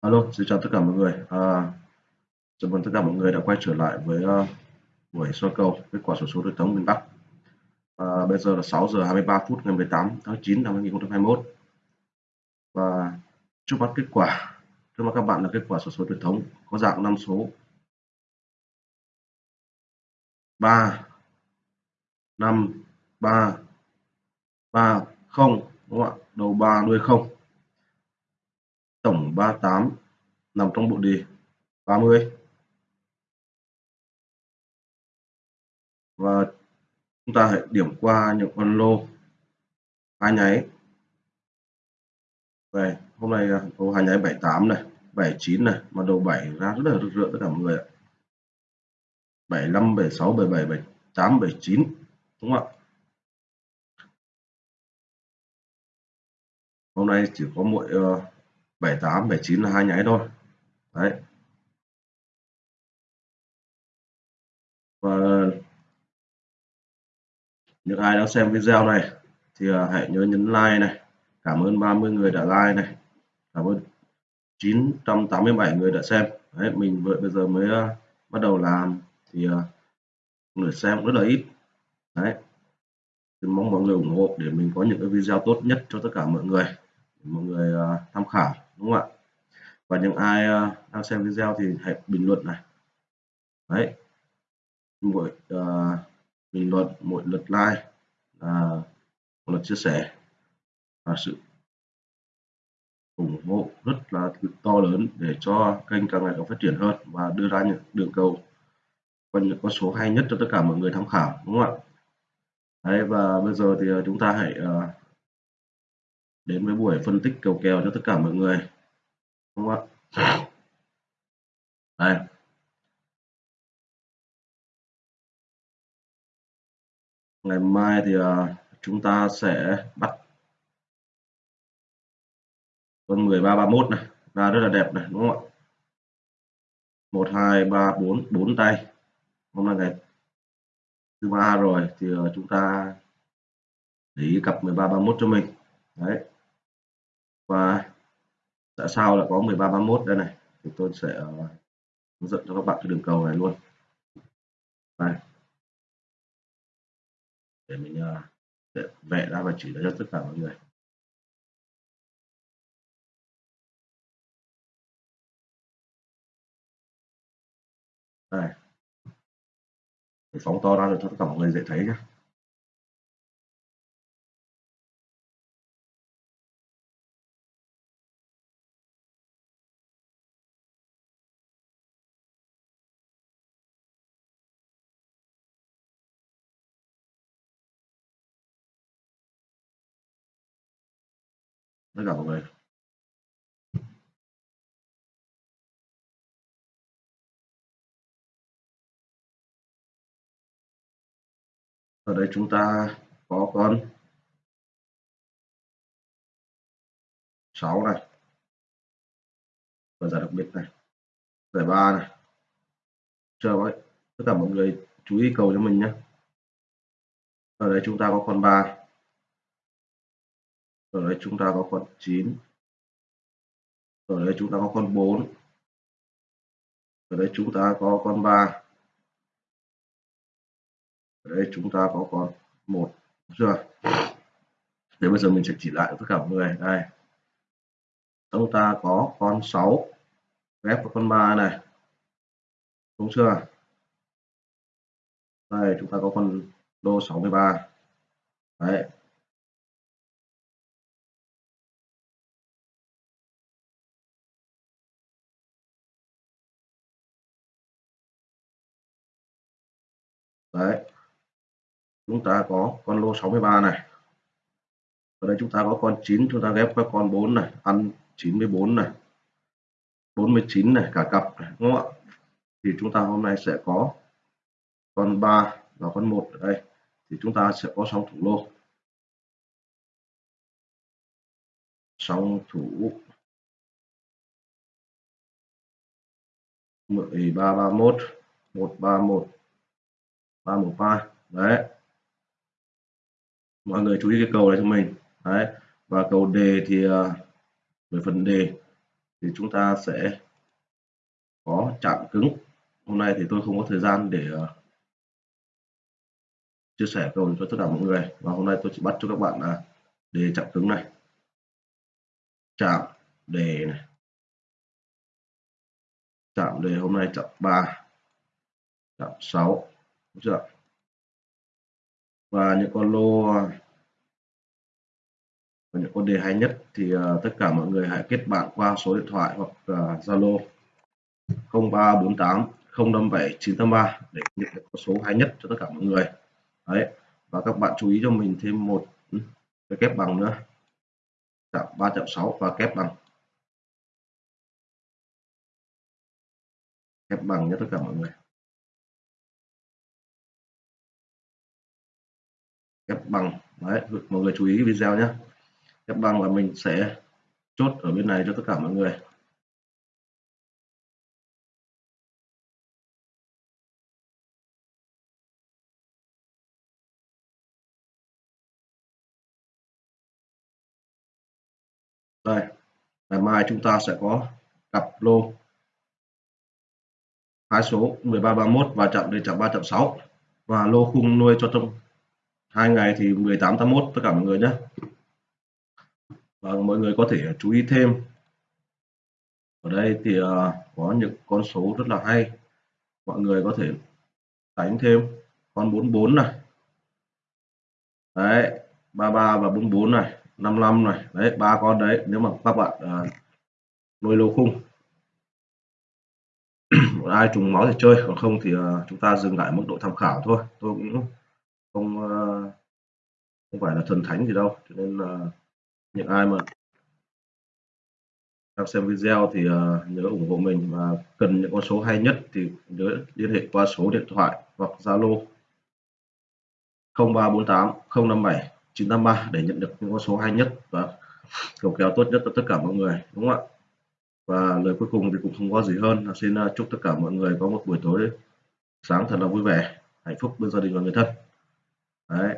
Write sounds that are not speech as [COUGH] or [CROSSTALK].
Alo, xin chào tất cả mọi người. À, chào mừng tất cả mọi người đã quay trở lại với uh, buổi soi cầu kết quả sổ số đối thống miền Bắc. À, bây giờ là 6 giờ 23 phút ngày 18 tháng 9 năm 2021. Và trước mắt kết quả, trước mắt các bạn là kết quả sổ số truyền thống có dạng năm số 3 5 3 3 0 đúng không ạ? Đầu 3 đuôi 0. Tổng 38 nằm trong bộ đề 30 và chúng ta hãy điểm qua những con lô hai nháy. Về hôm nay lô hai nháy 78 này 79 này mà đầu 7 ra rất là rực rỡ tất cả mọi người ạ. 75 76 77 78 79 đúng không ạ? Hôm nay chỉ có mỗi uh, 78 79 là hai nháy thôi. Đấy. Và những ai đã xem video này thì à, hãy nhớ nhấn like này. Cảm ơn 30 người đã like này. Cảm ơn 987 người đã xem. Đấy mình vừa bây giờ mới uh, bắt đầu làm thì uh, người xem rất là ít. Đấy. Thì mong mọi người ủng hộ để mình có những cái video tốt nhất cho tất cả mọi người. Mọi người uh, tham khảo đúng không ạ? Và những ai uh, đang xem video thì hãy bình luận này. Đấy. Mỗi uh, bình luận mỗi lượt like là một lượt chia sẻ và sự ủng hộ rất là to lớn để cho kênh càng ngày càng phát triển hơn và đưa ra những đường cầu và những con số hay nhất cho tất cả mọi người tham khảo đúng không ạ? Đấy và bây giờ thì ờ, chúng ta hãy uh, đến với buổi phân tích cầu kèo cho tất cả mọi người. Đúng không ạ? Đây. Ngày mai thì uh, chúng ta sẽ bắt con 1331 này. Ra rất là đẹp này đúng không ạ? 1 2 3 4 4 tay. Hôm nay ngày thứ ba rồi thì uh, chúng ta để ý cặp 1331 cho mình. Đấy và tại sao lại có 1331 đây này? Thì tôi sẽ ờ, hướng dẫn cho các bạn cái đường cầu này luôn. Đây để mình ờ, để vẽ ra và chỉ ra cho tất cả mọi người. Đây để phóng to ra được cho tất cả mọi người dễ thấy nhé tất cả mọi ở đây chúng ta có con 6 này. Và giải đặc biệt này. Giải 3 này. Chờ vậy. Tất cả mọi người chú ý cầu cho mình nhé. Ở đây chúng ta có con 3 này ở đây chúng ta có con 9 ở đây chúng ta có con 4 ở đây chúng ta có con 3 ở đây chúng ta có con 1 chưa? Thế bây giờ mình sẽ chỉ lại tất cả mọi người, đây. Chúng ta có con 6 ghép với con 3 này. Đúng chưa? Đây, chúng ta có con lô 63 đấy. Đấy. Chúng ta có con lô 63 này. Ở đây chúng ta có con 9 chúng ta ghép với con 4 này ăn 94 này 49 này cả cặp này, đúng không ạ? Thì chúng ta hôm nay sẽ có con 3 và con 1 ở đây. Thì chúng ta sẽ có sóng thủ lô. Sóng thủ 1331 131 313 đấy. Mọi người chú ý cái cầu này cho mình. Đấy. Và cầu đề thì à, về phần đề thì chúng ta sẽ có chạm cứng. Hôm nay thì tôi không có thời gian để à, chia sẻ cầu cho tất cả mọi người. Và hôm nay tôi chỉ bắt cho các bạn là đề chạm cứng này. Chạm đề này. Chạm đề hôm nay chạm 3 chạm 6 đúng chưa và những con lô và những con đề hay nhất thì uh, tất cả mọi người hãy kết bạn qua số điện thoại hoặc à, Zalo uh, 0348 057 983 để nhận được số hay nhất cho tất cả mọi người. Đấy. Và các bạn chú ý cho mình thêm một ừ, cái kép bằng nữa. Chạm 3.6 và kép bằng. Kép bằng nhé tất cả mọi người. Ghép bằng. Đấy, mọi người chú ý video nhé. Ghép bằng là mình sẽ chốt ở bên này cho tất cả mọi người. Đây, ngày mai chúng ta sẽ có cặp lô. Hai số 1331 và chạm đến chạm 3.6 và lô khung nuôi cho trong hai ngày thì 1881 tất cả mọi người nhé. Và mọi người có thể chú ý thêm. Ở đây thì à, có những con số rất là hay. Mọi người có thể đánh thêm. Con 44 này. Đấy 33 và 44 này 55 này. Đấy ba con đấy nếu mà các bạn à, nuôi lô khung. [CLEARS THROAT] Ai trùng máu thì chơi còn không thì à, chúng ta dừng lại mức độ tham khảo thôi. Tôi cũng không ờ, không phải là thần thánh gì đâu, cho nên là những ai mà đang xem video thì ờ, nhớ ủng hộ mình và cần những con số hay nhất thì nhớ liên hệ qua số điện thoại hoặc Zalo 0348 057 953 để nhận được những con số hay nhất và cầu kéo tốt nhất cho tất cả mọi người, đúng không ạ? Và lời cuối cùng thì cũng không có gì hơn. Là xin chúc tất cả mọi người có một buổi tối sáng thật là vui vẻ, hạnh phúc bên gia đình và người thân. Đấy.